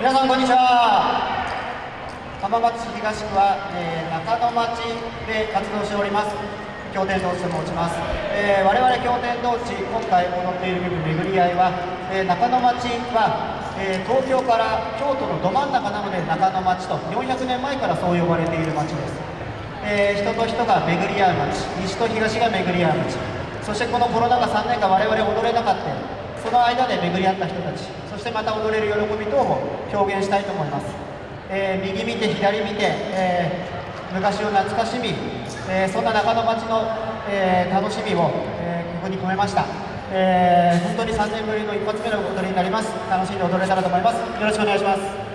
皆さんこんにちは。浜松市東区は、えー、中野町で活動しております。経典同地と申します、えー、我々経典同地今回踊っている曲巡り合いは、えー、中野町は、え東京から京都のど真ん中なので中野町と400年前からそう呼ばれている町です、え人と人が巡り合う町西と東が巡り合う町。そしてこのコロナ禍3年間我々踊れなかったその間で巡り合った人たちそしてまた踊れる喜び等も表現したいと思います、えー、右見て左見て、えー、昔を懐かしみ、えー、そんな中野町の、え楽しみを、えここに込めました、え本当に3年ぶりの一発目の踊りになります。楽しんで踊れたらと思います。よろしくお願いします。